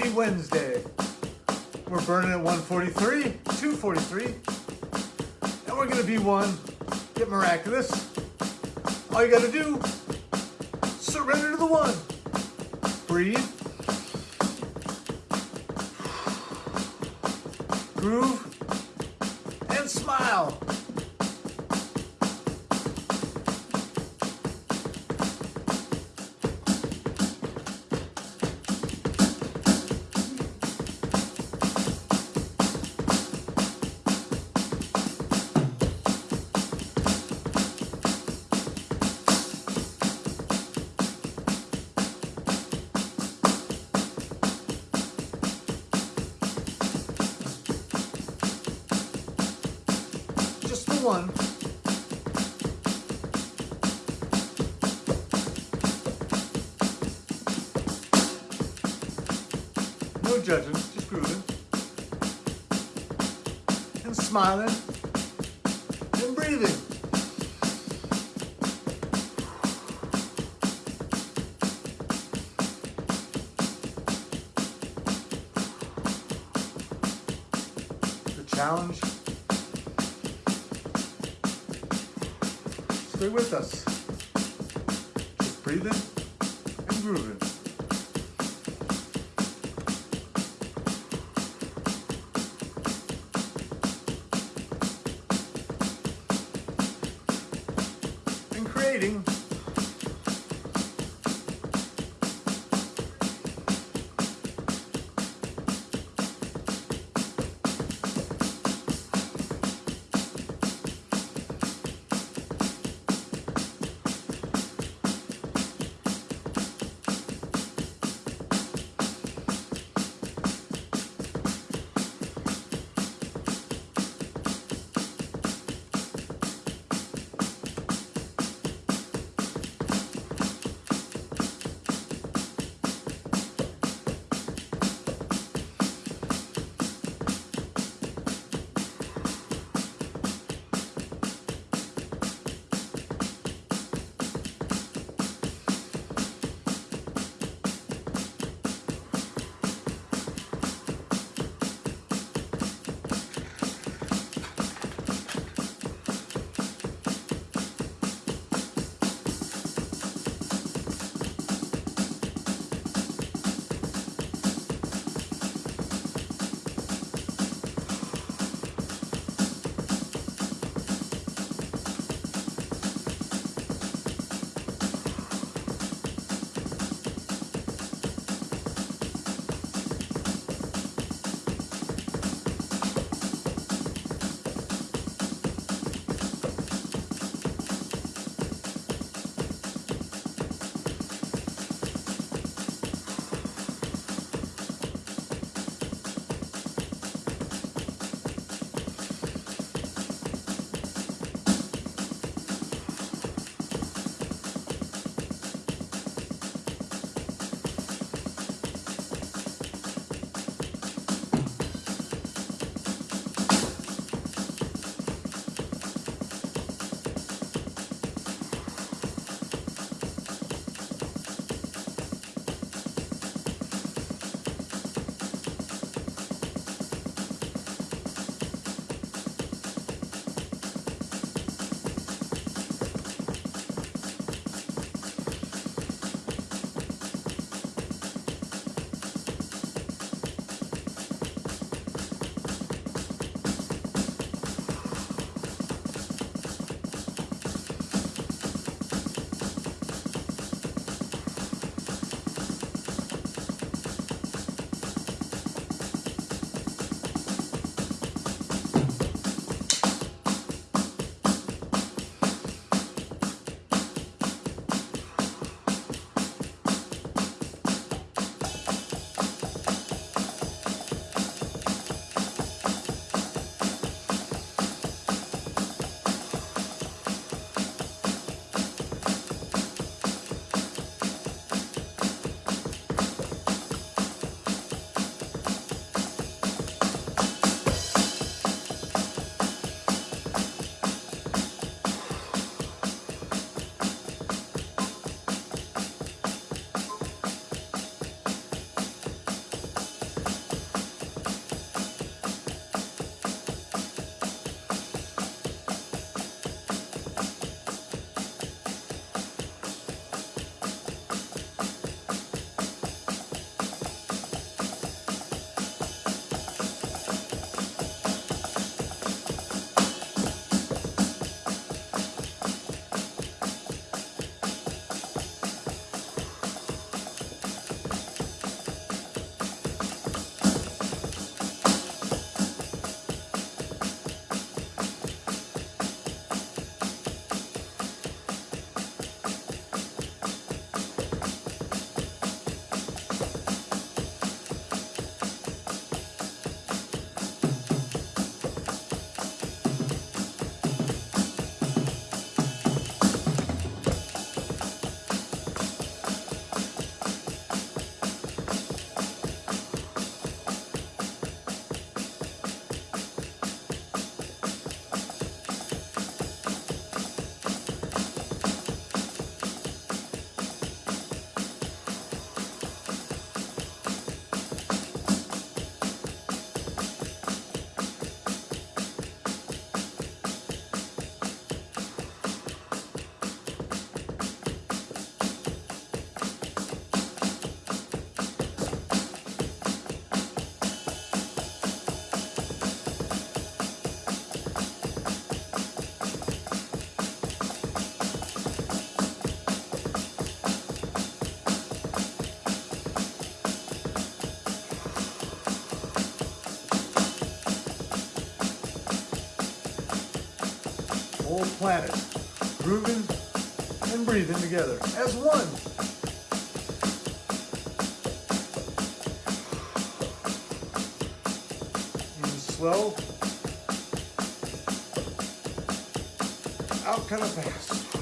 Happy Wednesday. We're burning at 143, 243, and we're gonna be one. Get miraculous. All you gotta do, surrender to the one. Breathe. Groove. And smile. One. No judging, just grooving. And smiling. And breathing. With us. Breathing and grooving. And creating planet, grooving and breathing together as one. In slow, out kind of fast.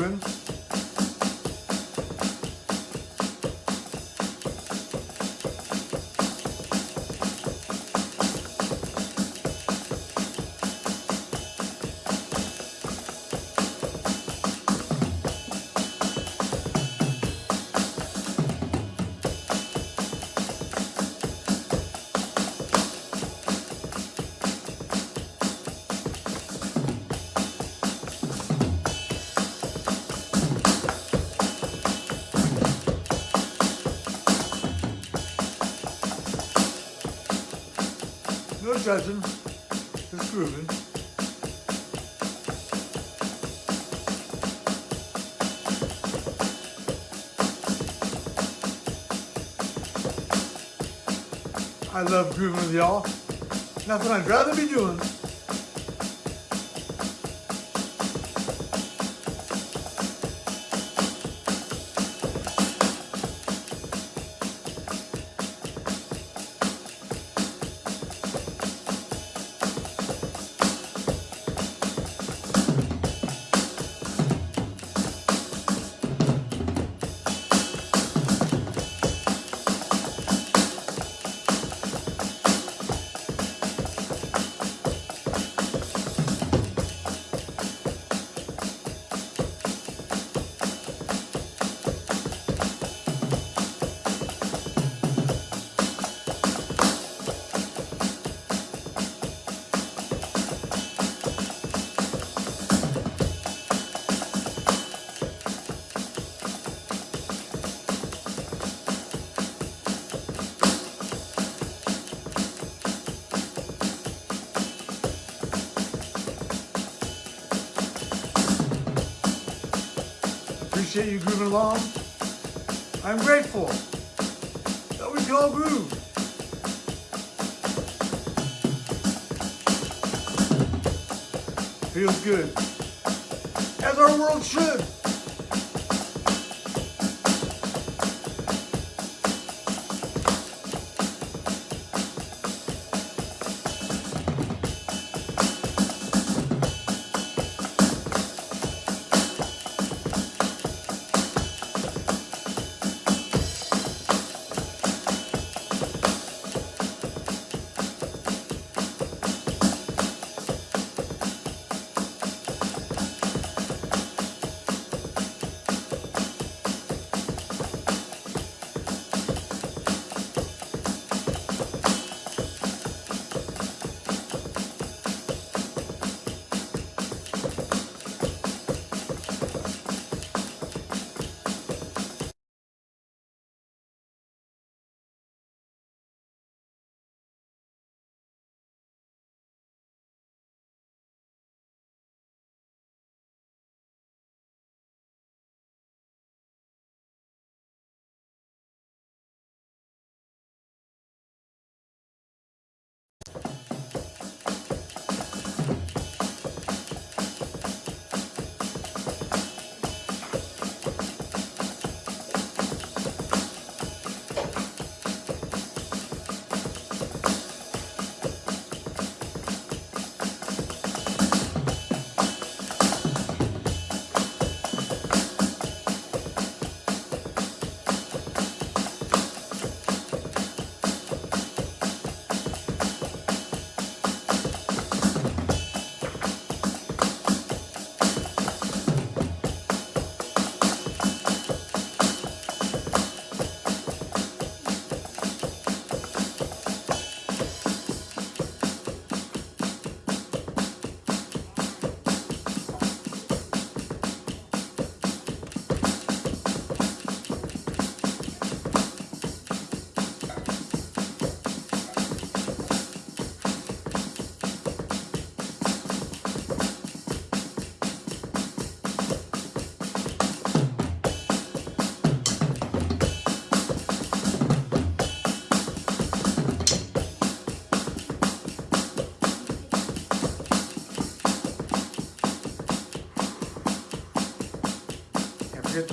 Just No judging, just grooving. I love grooving with y'all. Nothing I'd rather be doing. Appreciate you grooving along. I'm grateful that we can all groove. Feels good. As our world should.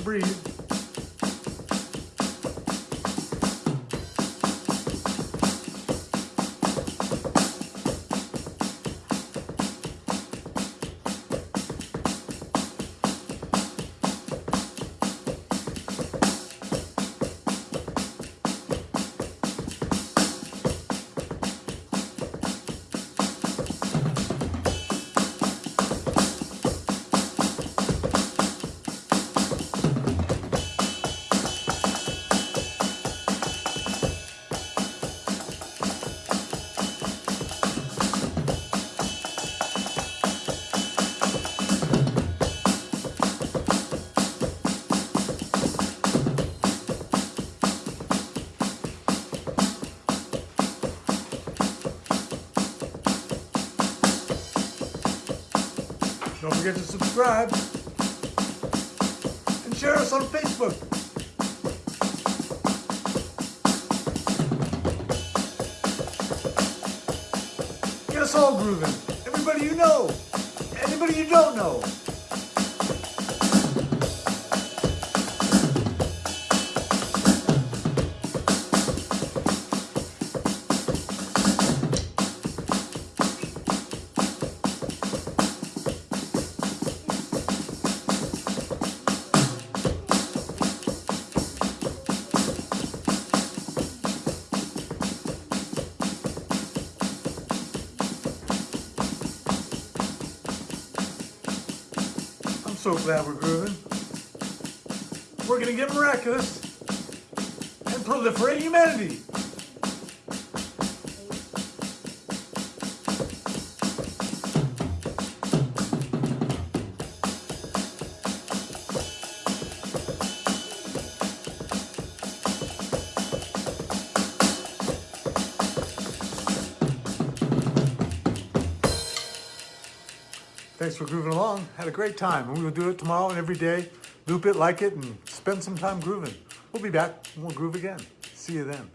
breathe. Don't forget to subscribe and share us on Facebook. Get us all grooving. Everybody you know, anybody you don't know. Glad we're grooving. We're gonna get miraculous and proliferate humanity. Thanks for grooving along. Had a great time. We will do it tomorrow and every day. Loop it, like it, and spend some time grooving. We'll be back and we'll groove again. See you then.